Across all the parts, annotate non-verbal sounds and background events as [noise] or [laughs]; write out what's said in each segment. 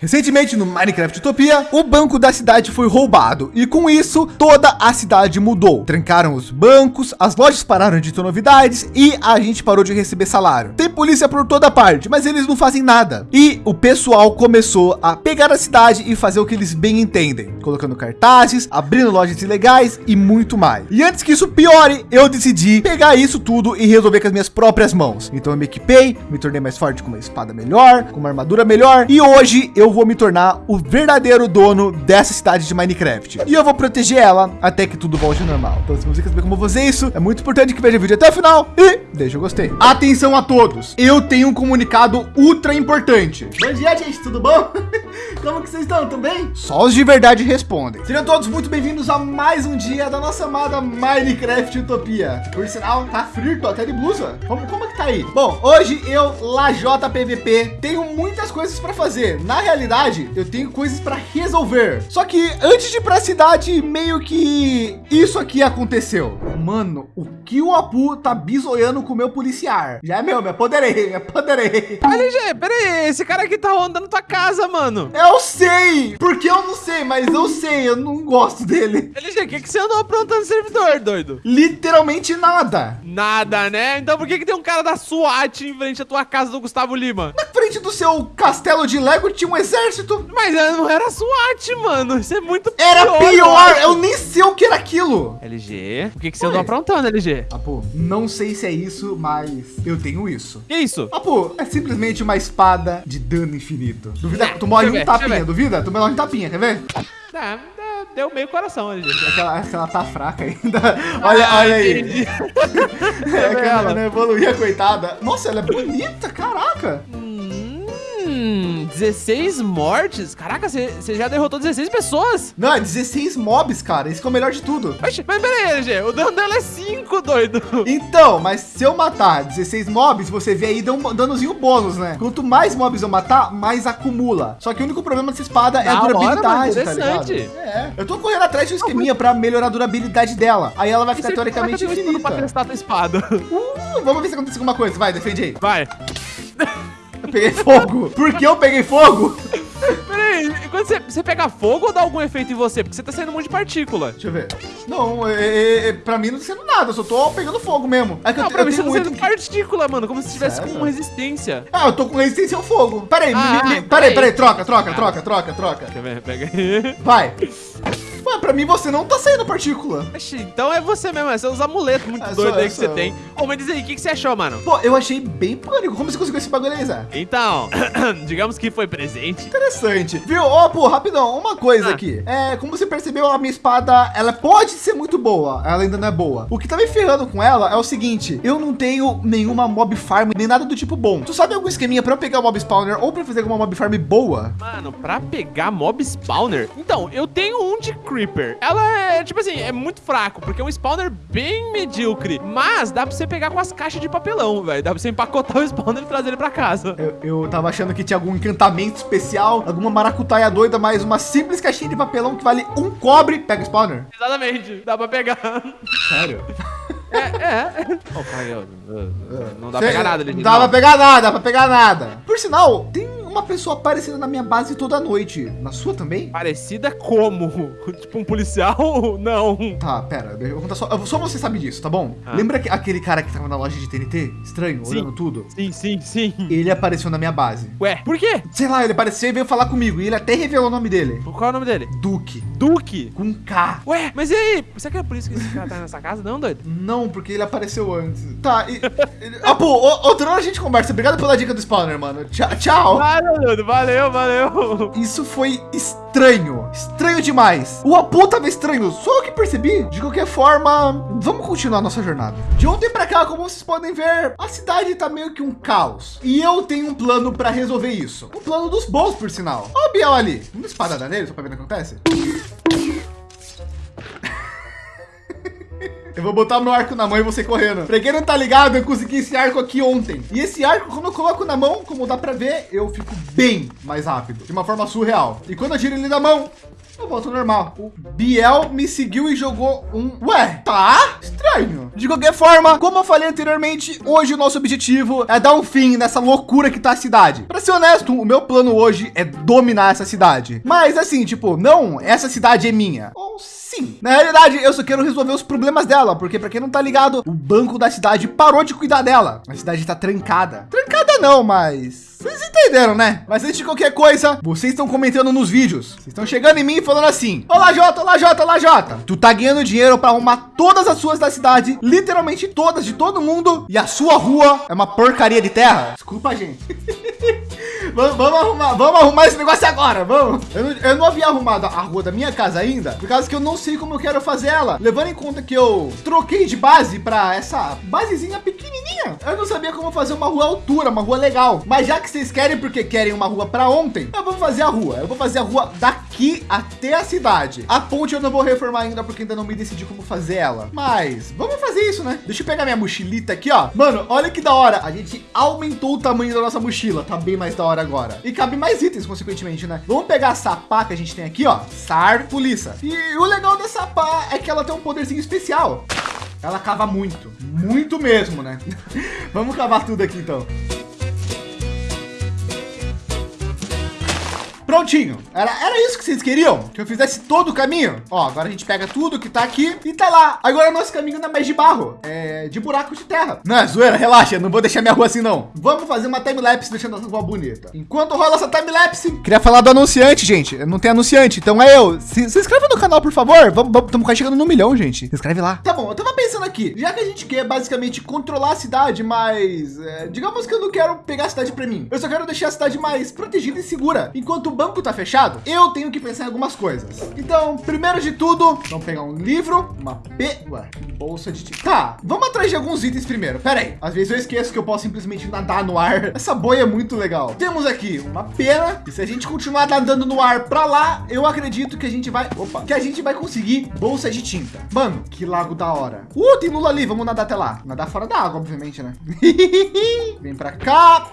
Recentemente no Minecraft Utopia, o banco da cidade foi roubado e com isso toda a cidade mudou. Trancaram os bancos, as lojas pararam de ter novidades e a gente parou de receber salário. Tem polícia por toda parte, mas eles não fazem nada. E o pessoal começou a pegar a cidade e fazer o que eles bem entendem, colocando cartazes, abrindo lojas ilegais e muito mais. E antes que isso piore, eu decidi pegar isso tudo e resolver com as minhas próprias mãos. Então eu me equipei, me tornei mais forte com uma espada melhor, com uma armadura melhor e hoje eu eu vou me tornar o verdadeiro dono dessa cidade de Minecraft. E eu vou proteger ela até que tudo volte ao normal. Então, se você quer saber como fazer isso, é muito importante que veja o vídeo até o final e deixa o gostei. Atenção a todos, eu tenho um comunicado ultra importante. Bom dia, gente, tudo bom? [laughs] Como que vocês estão? Tudo bem? Só os de verdade respondem. Sejam todos muito bem-vindos a mais um dia da nossa amada Minecraft Utopia. Por sinal, tá frio, tô até de blusa. Como, como é que tá aí? Bom, hoje eu, Lajota PVP, tenho muitas coisas para fazer. Na realidade, realidade, eu tenho coisas para resolver. Só que antes de ir para a cidade, meio que isso aqui aconteceu. Mano, o que o Apu tá bisoiando com o meu policiar? Já é meu, me apoderei, me apoderei. LG, peraí, esse cara aqui tá rondando tua casa, mano. Eu sei, porque eu não sei, mas eu sei, eu não gosto dele. LG, o que, que você andou aprontando no servidor, doido? Literalmente nada. Nada, né? Então por que, que tem um cara da SWAT em frente à tua casa do Gustavo Lima? Na frente do seu castelo de Lego tinha um exército. Mas não era SWAT, mano. Isso é muito pior. Era pior. Eu nem sei o que era aquilo. LG, o que, que você andou aprontando, LG? Apo, não sei se é isso, mas eu tenho isso. Que isso? Apo, é simplesmente uma espada de dano infinito. Duvida? É, tu morre um tapinha, duvida? Tu morre um tapinha, quer ver? Tá, deu meio coração ali, gente. Aquela, aquela tá fraca ainda. [laughs] Olha, ah, olha aí. [laughs] é que ela não evoluía, coitada. Nossa, ela é bonita, caraca. Hum. 16 mortes? Caraca, você já derrotou 16 pessoas? Não, é 16 mobs, cara. Isso que é o melhor de tudo. Mas peraí, LG, o dano dela é 5, doido. Então, mas se eu matar 16 mobs, você vê aí dá um danozinho bônus, né? Quanto mais mobs eu matar, mais acumula. Só que o único problema dessa espada é a durabilidade, hora, tá ligado? É. Eu tô correndo atrás de um esqueminha pra melhorar a durabilidade dela. Aí ela vai ficar teoricamente infinita. Pra testar a tua espada. Uh, vamos ver se acontece alguma coisa. Vai, defende aí. Vai. Eu peguei fogo. Por que eu peguei fogo? Peraí, quando você, você pega fogo ou dá algum efeito em você? Porque você tá saindo um monte de partícula. Deixa eu ver. Não, é, é, é, pra mim não tá sendo nada, eu só tô pegando fogo mesmo. É que não, eu, pra eu mim você tá saindo partícula, mano, como se tivesse com resistência. Ah, eu tô com resistência ao fogo. Peraí, ah, me, me, peraí, peraí, troca, troca, troca, troca, troca. Deixa eu ver, pega aí. Vai. Pra mim você não tá saindo partícula. então é você mesmo, é seus amuletos muito é, doidos aí que você tem. Ô, mas diz aí, o que, que você achou, mano? Pô, eu achei bem pânico. Como você conseguiu esse bagulho aí, Zé? Então, [clears throat] digamos que foi presente. Interessante. Viu? Ó, oh, pô, rapidão, uma coisa ah. aqui. É, como você percebeu, a minha espada, ela pode ser muito boa. Ela ainda não é boa. O que tá me ferrando com ela é o seguinte. Eu não tenho nenhuma mob farm, nem nada do tipo bom. Tu sabe algum esqueminha pra eu pegar mob spawner ou pra fazer alguma mob farm boa? Mano, pra pegar mob spawner? Então, eu tenho um de creeper. Ela é tipo assim, é muito fraco, porque é um spawner bem medíocre. Mas dá pra você pegar com as caixas de papelão, velho. Dá pra você empacotar o spawner e trazer ele pra casa. Eu, eu tava achando que tinha algum encantamento especial, alguma maracutaia doida, mas uma simples caixinha de papelão que vale um cobre, pega o spawner. Exatamente, dá pra pegar. Sério? É, é. Oh, cara, não dá pra pegar nada. Não dá pra pegar nada, dá pra pegar nada. Por sinal, tem uma pessoa aparecendo na minha base toda noite. Na sua também? Parecida como? [laughs] tipo um policial? [laughs] Não. Tá, pera. Eu vou contar só. Só você sabe disso, tá bom? Ah. Lembra que aquele cara que tava na loja de TNT? Estranho, sim. olhando tudo? Sim, sim, sim. Ele apareceu na minha base. Ué, por quê? Sei lá, ele apareceu e veio falar comigo. E ele até revelou o nome dele. Qual é o nome dele? Duque. Duque? Com K. Ué, mas e aí? Será que é por isso que esse cara tá nessa casa? Não, doido? Não, porque ele apareceu antes. Tá, e... ah, pô, outra hora a gente conversa. Obrigado pela dica do spawner, mano. Tchau. tchau. Valeu, valeu valeu. Isso foi estranho. Estranho demais. O Apu tava estranho. Só eu que percebi. De qualquer forma, vamos continuar nossa jornada. De ontem para cá, como vocês podem ver, a cidade tá meio que um caos. E eu tenho um plano para resolver isso. Um plano dos bons, por sinal. Ó o Biel ali. Vamos espadada nele, só para ver o que acontece. Eu vou botar meu arco na mão e você correndo. Não tá ligado, eu consegui esse arco aqui ontem. E esse arco, quando eu coloco na mão, como dá pra ver, eu fico bem mais rápido. De uma forma surreal. E quando eu tiro ele da mão, eu volto normal. O Biel me seguiu e jogou um... Ué, tá estranho. De qualquer forma, como eu falei anteriormente, hoje o nosso objetivo é dar um fim nessa loucura que tá a cidade. Para ser honesto, o meu plano hoje é dominar essa cidade. Mas assim, tipo, não, essa cidade é minha. Ou sim. Na realidade, eu só quero resolver os problemas dela, porque para quem não tá ligado, o banco da cidade parou de cuidar dela. A cidade tá trancada. Trancada não, mas vocês entenderam, né? Mas antes de qualquer coisa, vocês estão comentando nos vídeos. Vocês estão chegando em mim falando assim: Olá, Jota, olá, Jota, olá, Jota. Tu tá ganhando dinheiro para arrumar todas as suas da cidade, literalmente todas de todo mundo, e a sua rua é uma porcaria de terra. Desculpa, gente. [laughs] vamos, vamos, arrumar, vamos arrumar esse negócio agora, vamos. Eu não, eu não havia arrumado a rua da minha casa ainda, por causa que eu não sei como eu quero fazer ela. Levando em conta que eu troquei de base para essa basezinha pequenininha, eu não sabia como fazer uma rua altura, uma rua legal. Mas já que vocês querem porque querem uma rua para ontem, eu vou fazer a rua. Eu vou fazer a rua daqui até a cidade. A ponte eu não vou reformar ainda porque ainda não me decidi como fazer ela. Mas vamos fazer isso, né? Deixa eu pegar minha mochilita aqui, ó. Mano, olha que da hora. A gente aumentou o tamanho da nossa mochila. Tá bem mais da hora agora. E cabe mais itens, consequentemente, né? Vamos pegar essa pá que a gente tem aqui, ó. SAR Polícia. E o legal dessa pá é que ela tem um poderzinho especial. Ela cava muito, muito mesmo, né? [laughs] Vamos cavar tudo aqui então. Prontinho. Era, era isso que vocês queriam? Que eu fizesse todo o caminho? Ó, agora a gente pega tudo que tá aqui e tá lá. Agora nosso caminho não é mais de barro, é de buraco de terra. Não é zoeira, relaxa, não vou deixar minha rua assim não. Vamos fazer uma time-lapse deixando essa rua bonita. Enquanto rola essa time-lapse... Queria falar do anunciante, gente. Não tem anunciante, então é eu. Se, se inscreva no canal, por favor. Vamos, estamos quase chegando no milhão, gente. Se inscreve lá. Tá bom, eu tava pensando aqui. Já que a gente quer basicamente controlar a cidade, mas... É, digamos que eu não quero pegar a cidade para mim. Eu só quero deixar a cidade mais protegida e segura. Enquanto banco tá fechado, eu tenho que pensar em algumas coisas. Então, primeiro de tudo, vamos pegar um livro, uma P, bolsa de. Tá, vamos atrás de alguns itens primeiro. Pera aí, às vezes eu esqueço que eu posso simplesmente nadar no ar. [laughs] Essa boia é muito legal. Temos aqui uma pena, e se a gente continuar nadando no ar para lá, eu acredito que a gente vai, opa, que a gente vai conseguir bolsa de tinta. Mano, que lago da hora. Uh, tem lula ali, vamos nadar até lá. Nadar fora da água, obviamente, né? [laughs] Vem para cá.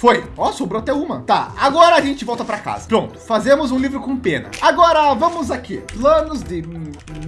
Foi. Ó, sobrou até uma. Tá, agora a gente volta para casa. Pronto, fazemos um livro com pena. Agora vamos aqui. Planos de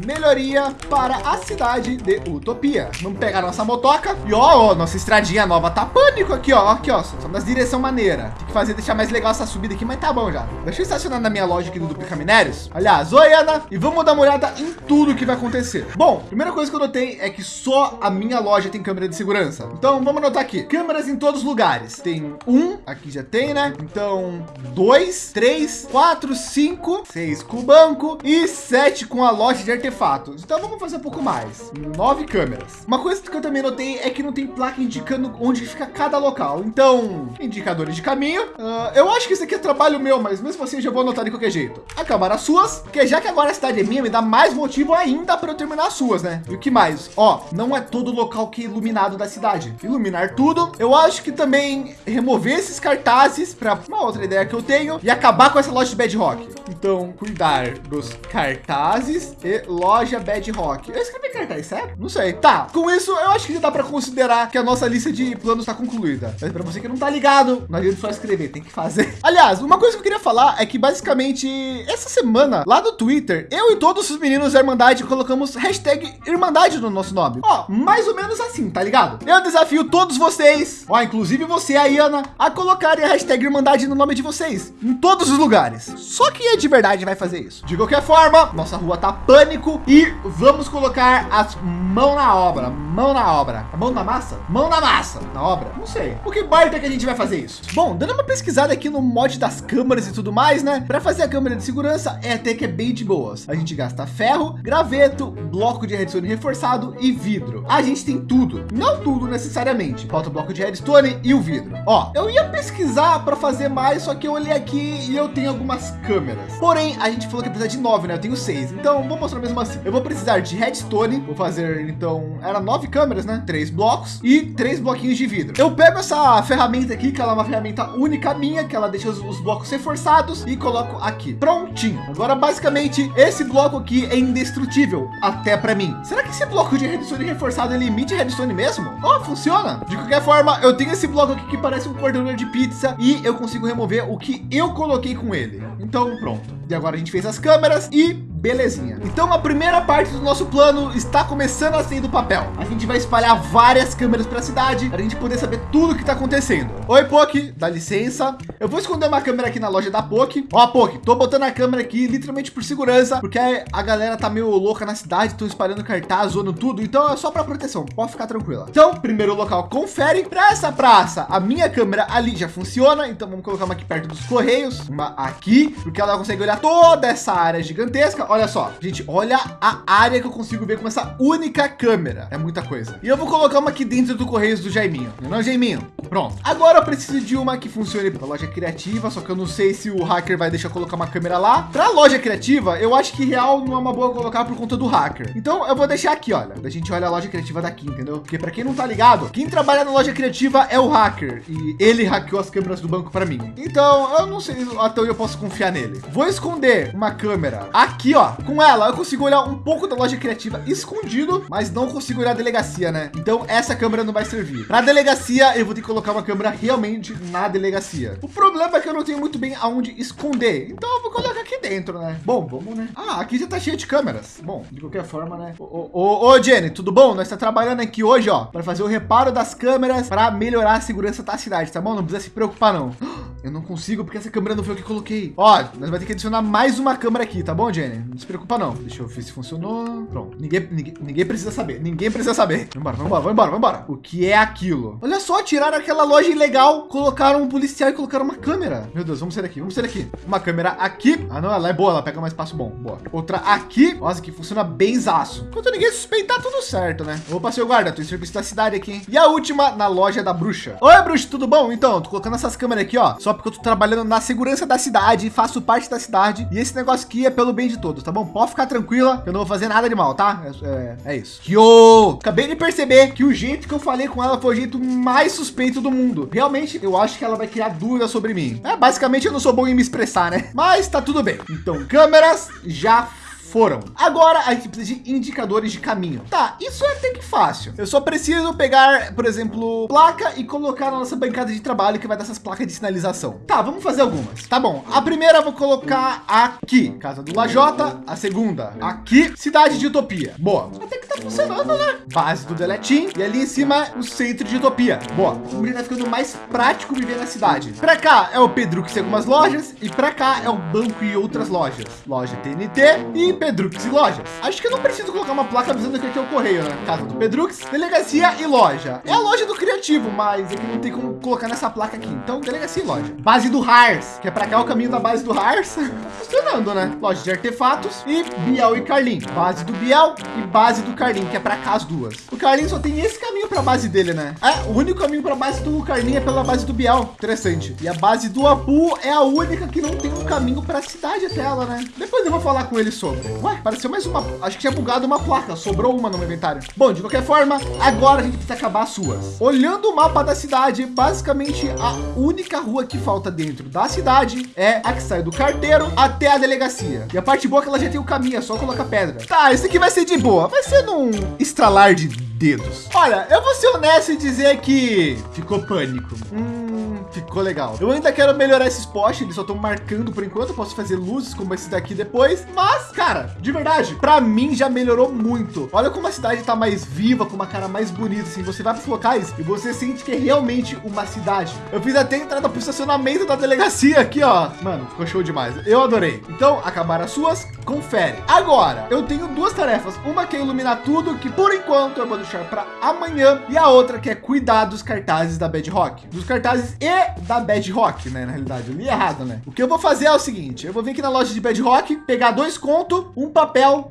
melhoria para a cidade de Utopia. Vamos pegar nossa motoca e ó, ó nossa estradinha nova tá pânico aqui, ó. Aqui, ó, só nas direção maneira. Tem que fazer deixar mais legal essa subida aqui, mas tá bom já. Deixa eu estacionar na minha loja aqui do Duplica Minérios. Aliás, oi Ana, e vamos dar uma olhada em tudo que vai acontecer. Bom, primeira coisa que eu notei é que só a minha loja tem câmera de segurança. Então vamos anotar aqui, câmeras em todos os lugares. Tem um, aqui já tem, né? Então dois, três, quatro, cinco, seis com o banco e sete com a loja de artefatos. Então vamos fazer um pouco mais. Nove câmeras. Uma coisa que eu também notei é que não tem placa indicando onde fica cada local. Então, indicadores de caminho. Uh, eu acho que isso aqui é trabalho meu, mas mesmo assim eu já vou anotar de qualquer jeito. Acabar as suas, porque já que agora a cidade é minha, me dá mais motivo ainda para eu terminar as suas, né? E o que mais? Ó, não é todo local que é iluminado da cidade. Iluminar tudo. Eu acho que também remover esses cartazes para uma outra ideia que eu tenho e acabar com essa loja de Bedrock. Então, cuidar dos cartazes e loja Bedrock. Eu escrevi cartaz, certo? Não sei. Tá, com isso eu acho que dá para considerar que a nossa lista de planos está concluída. Mas para você que não tá ligado, não adianta só escrever, tem que fazer. [laughs] Aliás, uma coisa que eu queria falar é que basicamente essa semana lá no Twitter, eu e todos os meninos da Irmandade colocamos hashtag Irmandade no nosso nome. Ó, mais ou menos assim, tá ligado? Eu desafio todos vocês, ó, inclusive você aí, Ana, a colocarem a hashtag Irmandade no nome de vocês em todos os lugares. Só que é de verdade vai fazer isso. De qualquer forma, nossa rua tá pânico e vamos colocar as mãos na obra, mão na obra, mão na massa, mão na massa, na obra, não sei. O que é que a gente vai fazer isso. Bom, dando uma pesquisada aqui no mod das câmeras e tudo mais, né? Para fazer a câmera de segurança é até que é bem de boas. A gente gasta ferro, graveto, bloco de redstone reforçado e vidro. A gente tem tudo, não tudo necessariamente. Falta o bloco de redstone e o vidro. Ó, eu ia pesquisar para fazer mais, só que eu olhei aqui e eu tenho algumas câmeras. Porém, a gente falou que precisa de nove, né? Eu tenho seis. Então, vou mostrar mesmo assim. Eu vou precisar de redstone. Vou fazer, então, era nove câmeras, né? Três blocos e três bloquinhos de vidro. Eu pego essa ferramenta aqui, que ela é uma ferramenta única minha, que ela deixa os, os blocos reforçados e coloco aqui. Prontinho. Agora, basicamente, esse bloco aqui é indestrutível, até para mim. Será que esse bloco de redstone reforçado, ele emite redstone mesmo? Oh, funciona. De qualquer forma, eu tenho esse bloco aqui que parece um cortador de pizza e eu consigo remover o que eu coloquei com ele. Então, pronto. E agora a gente fez as câmeras e Belezinha. Então a primeira parte do nosso plano está começando a sair do papel. A gente vai espalhar várias câmeras para a cidade para a gente poder saber tudo o que está acontecendo. Oi, Poki, dá licença. Eu vou esconder uma câmera aqui na loja da Poki. Ó, Poki, tô botando a câmera aqui literalmente por segurança, porque a galera tá meio louca na cidade, estão espalhando cartaz, zoando tudo. Então é só para proteção, pode ficar tranquila. Então, primeiro local, confere para essa praça. A minha câmera ali já funciona, então vamos colocar uma aqui perto dos correios, uma aqui, porque ela consegue olhar toda essa área gigantesca olha só, gente, olha a área que eu consigo ver com essa única câmera. É muita coisa. E eu vou colocar uma aqui dentro do Correios do Jaiminho. Não, é, Jaiminho? Pronto. Agora eu preciso de uma que funcione para loja criativa, só que eu não sei se o hacker vai deixar colocar uma câmera lá. Para loja criativa, eu acho que real não é uma boa colocar por conta do hacker. Então eu vou deixar aqui, olha. A gente olha a loja criativa daqui, entendeu? Porque para quem não tá ligado, quem trabalha na loja criativa é o hacker e ele hackeou as câmeras do banco para mim. Então eu não sei até onde eu posso confiar nele. Vou esconder uma câmera aqui, ó com ela eu consigo olhar um pouco da loja criativa escondido, mas não consigo olhar a delegacia, né? Então essa câmera não vai servir. Para delegacia, eu vou ter que colocar uma câmera realmente na delegacia. O problema é que eu não tenho muito bem aonde esconder. Então eu vou colocar aqui dentro, né? Bom, vamos, né? Ah, aqui já tá cheio de câmeras. Bom, de qualquer forma, né? Ô, ô, ô Jenny, tudo bom? Nós está trabalhando aqui hoje, ó, para fazer o reparo das câmeras para melhorar a segurança da cidade, tá bom? Não precisa se preocupar, não. [gasps] Eu não consigo porque essa câmera não foi o que coloquei. Ó, nós vai ter que adicionar mais uma câmera aqui, tá bom, Jenny? Não se preocupa não. Deixa eu ver se funcionou. Pronto. Ninguém, ninguém, ninguém precisa saber. Ninguém precisa saber. Vambora, vambora, vambora, vambora. O que é aquilo? Olha só, tiraram aquela loja ilegal, colocaram um policial e colocaram uma câmera. Meu Deus, vamos sair daqui, vamos sair daqui. Uma câmera aqui. Ah, não, ela é boa, ela pega mais espaço bom. Boa. Outra aqui. Nossa, que funciona bem zaço. Enquanto ninguém suspeitar, tudo certo, né? Opa, seu guarda, tô em serviço da cidade aqui, hein? E a última na loja da bruxa. Oi, bruxa, tudo bom? Então, tô colocando essas câmeras aqui, ó, só porque eu tô trabalhando na segurança da cidade, faço parte da cidade e esse negócio aqui é pelo bem de todos, tá bom? Pode ficar tranquila, eu não vou fazer nada de mal, tá? É, é, é isso. Yo! Acabei de perceber que o jeito que eu falei com ela foi o jeito mais suspeito do mundo. Realmente, eu acho que ela vai criar dúvidas sobre mim. É, basicamente, eu não sou bom em me expressar, né? Mas tá tudo bem. Então, câmeras já foram. Agora a gente precisa de indicadores de caminho. Tá, isso é até que fácil. Eu só preciso pegar, por exemplo, placa e colocar na nossa bancada de trabalho que vai dar essas placas de sinalização. Tá, vamos fazer algumas. Tá bom. A primeira eu vou colocar aqui, casa do Lajota. A segunda aqui, cidade de Utopia. Boa. Até que tá funcionando, né? Base do Deletim e ali em cima o centro de Utopia. Boa. O tá ficando mais prático viver na cidade. Para cá é o Pedro que tem algumas lojas e para cá é o banco e outras lojas. Loja TNT e Pedrux e lojas. Acho que eu não preciso colocar uma placa avisando que aqui é o correio, né? Casa do Pedrux, delegacia e loja. É a loja do criativo, mas aqui não tem como colocar nessa placa aqui. Então, delegacia e loja. Base do Hars, que é para cá o caminho da base do Hars. [laughs] Funcionando, né? Loja de artefatos e Biel e Carlin. Base do Biel e base do Carlin, que é para cá as duas. O Carlin só tem esse caminho para a base dele, né? É, o único caminho para a base do Carlin é pela base do Biel. Interessante. E a base do Apu é a única que não tem um caminho para a cidade até ela, né? Depois eu vou falar com ele sobre. Ué, apareceu mais uma. Acho que tinha bugado uma placa. Sobrou uma no meu inventário. Bom, de qualquer forma, agora a gente precisa acabar as suas. Olhando o mapa da cidade, basicamente a única rua que falta dentro da cidade é a que sai do carteiro até a delegacia. E a parte boa é que ela já tem o caminho, é só colocar pedra. Tá, esse aqui vai ser de boa. Vai ser num estralar de dedos. Olha, eu vou ser honesto e dizer que ficou pânico. Hum, ficou legal. Eu ainda quero melhorar esses postes, eles só estão marcando por enquanto. Eu posso fazer luzes como esse daqui depois. Mas, cara, de verdade, para mim já melhorou muito. Olha como a cidade tá mais viva, com uma cara mais bonita. Assim, você vai para os locais e você sente que é realmente uma cidade. Eu fiz até entrada para o estacionamento da delegacia aqui, ó. Mano, ficou show demais. Eu adorei. Então, acabaram as suas, confere. Agora, eu tenho duas tarefas. Uma que é iluminar tudo, que por enquanto eu vou deixar para amanhã. E a outra que é cuidar dos cartazes da Bedrock. Dos cartazes e da Bedrock, né? Na realidade, eu li errado, né? O que eu vou fazer é o seguinte, eu vou vir aqui na loja de Bedrock, pegar dois conto, um papel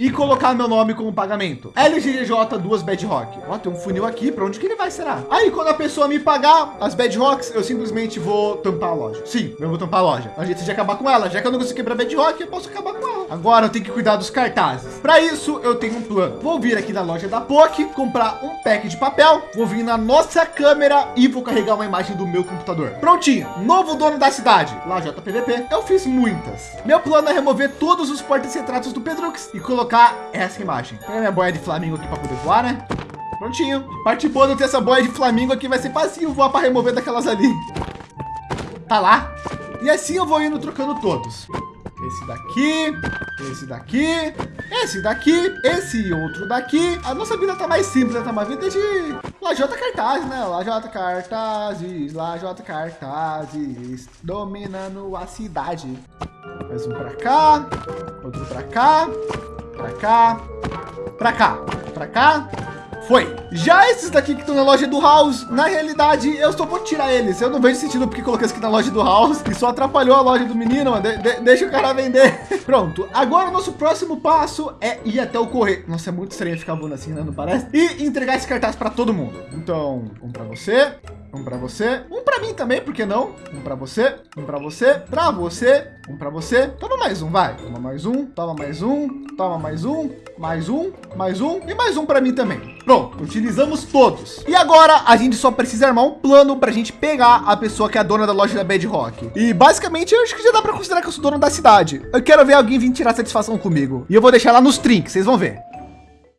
e colocar meu nome como pagamento. LGJ duas Bedrock. Ó, tem um funil aqui. Para onde que ele vai, será? Aí, quando a pessoa me pagar as Bedrocks, eu simplesmente vou tampar a loja. Sim, eu vou tampar a loja. A gente acabar com ela. Já que eu não consigo quebrar Bedrock, eu posso acabar com ela. Agora eu tenho que cuidar dos cartazes. Para isso, eu tenho um plano. Vou vir aqui na loja da POC, comprar um pack de papel. Vou vir na nossa câmera e vou carregar uma imagem do meu computador. Prontinho. Novo dono da cidade. Lá JPVP. Eu fiz muitas. Meu plano é remover todos os portas-retratos do Pedrux e colocar essa imagem. Pegar minha boia de Flamingo aqui para poder voar, né? Prontinho. Parte boa não ter essa boia de Flamingo aqui vai ser fácil voar para remover daquelas ali. Tá lá. E assim eu vou indo trocando todos. Esse daqui, esse daqui, esse daqui, esse outro daqui. A nossa vida tá mais simples, né? tá uma vida de lajota cartazes, né? Lajota cartazes, lajota cartazes, dominando a cidade. Mais um para cá, outro para cá, para cá, para cá, para cá, foi. Já esses daqui que estão na loja do House, na realidade, eu só vou tirar eles. Eu não vejo sentido porque coloquei isso aqui na loja do House e só atrapalhou a loja do menino. De de deixa o cara vender. [laughs] Pronto. Agora o nosso próximo passo é ir até o correio. Nossa, é muito estranho ficar voando assim, né? Não parece? E entregar esse cartaz para todo mundo. Então, um para você, um para você, um para mim também, por que não? Um para você, um para você, para você, um para você. Toma mais um, vai. Toma mais um, toma mais um, toma mais um, mais um, mais um e mais um para mim também. Pronto, utilizamos todos. E agora a gente só precisa armar um plano para a gente pegar a pessoa que é a dona da loja da Bedrock. E basicamente eu acho que já dá para considerar que eu sou dono da cidade. Eu quero ver alguém vir tirar satisfação comigo. E eu vou deixar lá nos trinks, vocês vão ver.